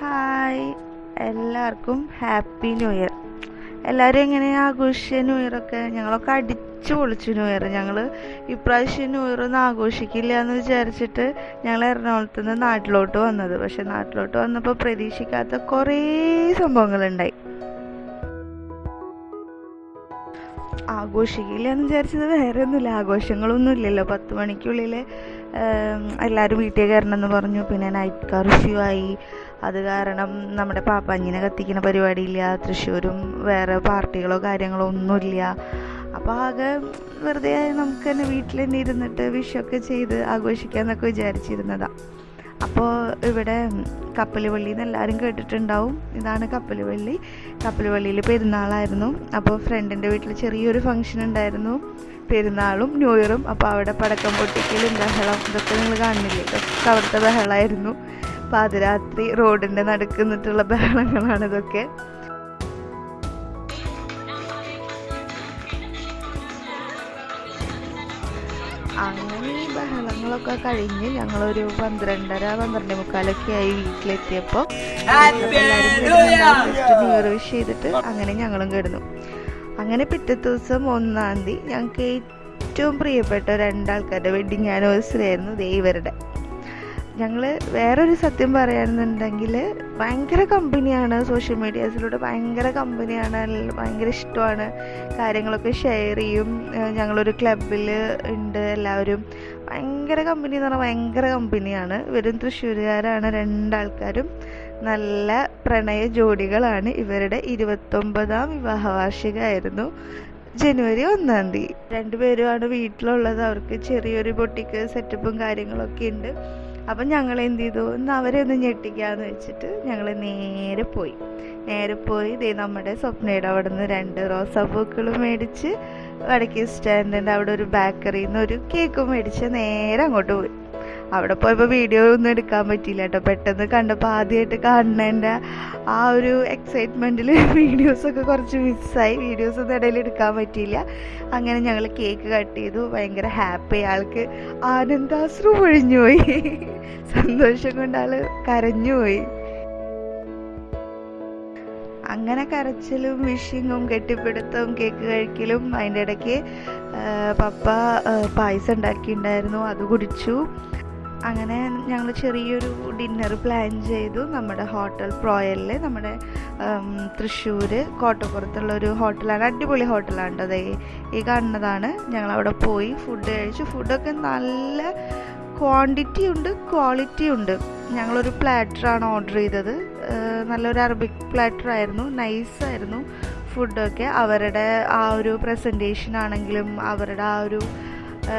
Hi എല്ലാവർക്കും happy new year എല്ലാവരും എങ്ങനെയാണ് ആഘോഷിച്ച ന്യൂ ഇയർ ഒക്കെ? ഞങ്ങളൊക്കെ അടിച്ചു പൊളിച്ചു ന്യൂ ഇയർ ഞങ്ങൾ ഇപ്രാവശ്യം ന്യൂ ഇയർ ഒന്നും ആഘോഷിക്കില്ല എന്ന് വിചാരിച്ചിട്ട് ഞങ്ങൾ എറണാകുളത്ത് നിന്ന് നാട്ടിലോട്ട് വന്നത്. പക്ഷെ നാട്ടിലോട്ട് വന്നപ്പോൾ പ്രതീക്ഷിക്കാത്ത കുറേ സംഭവങ്ങളുണ്ടായി. ആഘോഷിക്കില്ല എന്ന് വിചാരിച്ചത് വേറെ ഒന്നുമില്ല. ആഘോഷങ്ങളൊന്നും ഇല്ലല്ലോ. പത്ത് മണിക്കുള്ളിൽ എല്ലാവരും വീട്ടിൽ കയറണമെന്ന് പറഞ്ഞു. പിന്നെ നൈറ്റ് കർഫ്യൂ ആയി. അത് കാരണം നമ്മുടെ പാപ്പാഞ്ഞിനെ കത്തിക്കുന്ന പരിപാടിയില്ല തൃശ്ശൂരും വേറെ പാർട്ടികളോ കാര്യങ്ങളോ ഒന്നുമില്ല. അപ്പോൾ ആകെ വെറുതെ നമുക്ക് തന്നെ വീട്ടിൽ തന്നെ ഇരുന്നിട്ട് വിഷൊക്കെ ചെയ്ത് ആഘോഷിക്കാമെന്നൊക്കെ വിചാരിച്ചിരുന്നതാണ് അപ്പോൾ ഇവിടെ കപ്പലുവള്ളി എന്ന് എല്ലാവരും കേട്ടിട്ടുണ്ടാവും. ഇതാണ് കപ്പലുവള്ളി. കപ്പലുവള്ളിയിൽ പെരുന്നാളായിരുന്നു. അപ്പോൾ ഫ്രണ്ടിന്റെ വീട്ടിൽ ചെറിയൊരു ഫംഗ്ഷൻ ഉണ്ടായിരുന്നു. പെരുന്നാളും ന്യൂ ഇയറും അപ്പോൾ അവിടെ പടക്കം പൊട്ടിക്കലും ബഹളം ഇതൊക്കെ നിങ്ങൾ കാണുന്നില്ലേ? ഇതൊക്കെ അവിടുത്തെ ബഹളമായിരുന്നു പാതിരാത്രി റോഡിന്റെ നടുക്ക് നിന്നിട്ടുള്ള ബഹളങ്ങളാണ് ഇതൊക്കെ. അങ്ങനെ ഈ ബഹളങ്ങളൊക്കെ കഴിഞ്ഞ് ഞങ്ങളൊരു പന്ത്രണ്ടര പന്ത്രണ്ട് മുക്കാലൊക്കെ ആയി വീട്ടിലെത്തിയപ്പോൾ ഇയർ വിഷ് ചെയ്തിട്ട് അങ്ങനെ ഞങ്ങളും കിടന്നു. അങ്ങനെ പിറ്റേ ദിവസം ഒന്നാം തീയതി ഞങ്ങൾക്ക് ഏറ്റവും പ്രിയപ്പെട്ട രണ്ടാൾക്കാരുടെ വെഡിങ് ആനിവേഴ്സറി ആയിരുന്നു ദേ ഇവരുടെ. ഞങ്ങൾ വേറൊരു സത്യം പറയുകയാണെന്നുണ്ടെങ്കിൽ ഭയങ്കര കമ്പനിയാണ് സോഷ്യൽ മീഡിയാസിലൂടെ ഭയങ്കര കമ്പനിയാണ് ഭയങ്കര ഇഷ്ടമാണ്. കാര്യങ്ങളൊക്കെ ഷെയർ ചെയ്യും. ഞങ്ങളൊരു ക്ലബിൽ ഉണ്ട് എല്ലാവരും. ഭയങ്കര കമ്പനി എന്ന് പറഞ്ഞാൽ ഭയങ്കര കമ്പനിയാണ് ഇവരും തൃശ്ശൂരുകാരാണ് രണ്ടാൾക്കാരും. നല്ല പ്രണയ ജോഡികളാണ്. ഇവരുടെ ഇരുപത്തൊമ്പതാം വിവാഹ വാർഷികമായിരുന്നു ജനുവരി ഒന്നാം തീയതി. രണ്ടുപേരുമാണ് വീട്ടിലുള്ളത്. അവർക്ക് ചെറിയൊരു ബൊട്ടിക്ക് സെറ്റപ്പും കാര്യങ്ങളൊക്കെ ഉണ്ട്. അപ്പം ഞങ്ങൾ എന്ത് ചെയ്തു? ഇന്ന് അവരെ ഒന്ന് ഞെട്ടിക്കാന്ന് വെച്ചിട്ട് ഞങ്ങൾ നേരെ പോയി. നേരെ പോയി ദേ നമ്മുടെ സ്വപ്നയുടെ അവിടെ നിന്ന് രണ്ട് റോസാപ്പൂക്കളും മേടിച്ച് വടക്കേ സ്റ്റാൻഡിന്റെ അവിടെ ഒരു ബേക്കറിയിൽ നിന്ന് ഒരു കേക്ക് മേടിച്ച് നേരെ അങ്ങോട്ട് പോയി. അവിടെ പോയപ്പോൾ വീഡിയോ ഒന്നും എടുക്കാൻ പറ്റിയില്ല കേട്ടോ. പെട്ടെന്ന് കണ്ടപ്പോൾ ആദ്യമായിട്ട് കാണുന്നതിന്റെ ആ ഒരു എക്സൈറ്റ്മെന്റിൽ വീഡിയോസൊക്കെ കുറച്ച് മിസ്സായി വീഡിയോസ് ഒന്നും ഇടയിൽ എടുക്കാൻ പറ്റിയില്ല. അങ്ങനെ ഞങ്ങൾ കേക്ക് കട്ട് ചെയ്തു. ഭയങ്കര ഹാപ്പി ആൾക്ക്. ആനന്ദാശ്രു പൊഴിഞ്ഞുപോയി സന്തോഷം കൊണ്ട് ആൾ കരഞ്ഞുപോയി അങ്ങനെ കരച്ചിലും വിഷിങ്ങും കെട്ടിപ്പിടുത്തവും കേക്ക് കഴിക്കലും അതിന്റെ ഇടയ്ക്ക് പപ്പ പായസം ഉണ്ടാക്കിയിട്ടുണ്ടായിരുന്നു. അത് കുടിച്ചു. അങ്ങനെ ഞങ്ങൾ ചെറിയൊരു ഡിന്നർ പ്ലാൻ ചെയ്തു നമ്മുടെ ഹോട്ടൽ പ്രോയലിൽ നമ്മുടെ തൃശ്ശൂർ കോട്ടപ്പുറത്തുള്ളൊരു ഹോട്ടലാണ് അടിപൊളി ഹോട്ടലാണ് കേട്ടോ അതേ ഈ കാണുന്നതാണ്. ഞങ്ങൾ അവിടെ പോയി ഫുഡ് കഴിച്ചു. ഫുഡൊക്കെ നല്ല ക്വാണ്ടിറ്റി ഉണ്ട് ക്വാളിറ്റി ഉണ്ട്. ഞങ്ങളൊരു പ്ലാറ്ററാണ് ഓർഡർ ചെയ്തത്. നല്ലൊരു അറബിക് പ്ലാറ്റർ ആയിരുന്നു. നൈസായിരുന്നു ഫുഡൊക്കെ അവരുടെ ആ ഒരു പ്രസന്റേഷൻ ആണെങ്കിലും അവരുടെ ആ ഒരു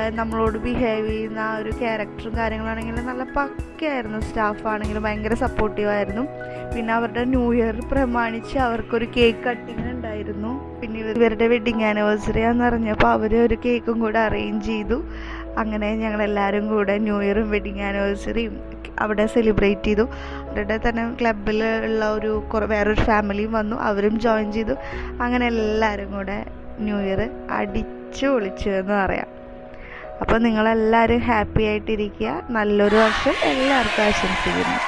നമ്മളോട് ബിഹേവ് ചെയ്യുന്ന ആ ഒരു ക്യാരക്ടറും കാര്യങ്ങളാണെങ്കിലും നല്ല പക്കയായിരുന്നു. സ്റ്റാഫാണെങ്കിലും ഭയങ്കര സപ്പോർട്ടീവായിരുന്നു പിന്നെ അവരുടെ ന്യൂ ഇയർ പ്രമാണിച്ച് അവർക്കൊരു കേക്ക് കട്ടിങ് ഉണ്ടായിരുന്നു. പിന്നെ ഇവരുടെ വെഡിങ് ആനിവേഴ്സറി ആണെന്ന് അറിഞ്ഞപ്പോൾ അവർ ഒരു കേക്കും കൂടെ അറേഞ്ച് ചെയ്തു. അങ്ങനെ ഞങ്ങളെല്ലാവരും കൂടെ ന്യൂ ഇയറും വെഡിങ് ആനിവേഴ്സറിയും അവിടെ സെലിബ്രേറ്റ് ചെയ്തു. അവരുടെ തന്നെ ക്ലബിൽ ഉള്ള ഒരു കുറേ വേറൊരു ഫാമിലിയും വന്നു. അവരും ജോയിൻ ചെയ്തു. അങ്ങനെ എല്ലാവരും കൂടെ ന്യൂ ഇയർ അടിച്ചു പൊളിച്ചു എന്ന് പറയാം. അപ്പോൾ നിങ്ങളെല്ലാവരും ഹാപ്പി ആയിട്ടിരിക്കുക. നല്ലൊരു വർഷം. എല്ലാവർക്കും ആശംസിക്കുന്നു.